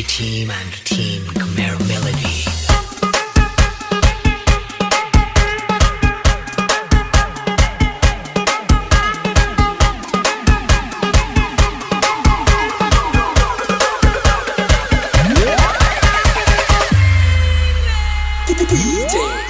Team and Team Khmer Melody. DJ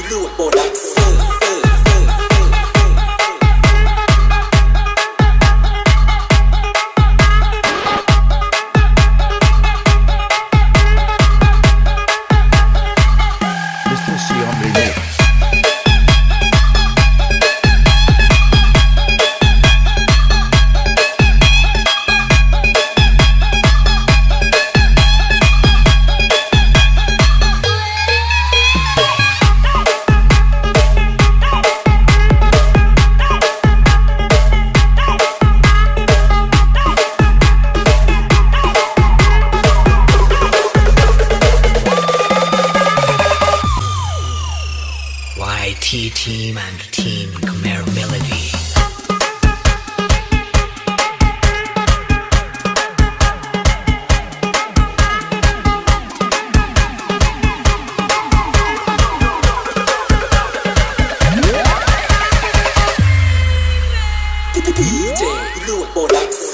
team and team Khmer Melody. DJ Luke Borax.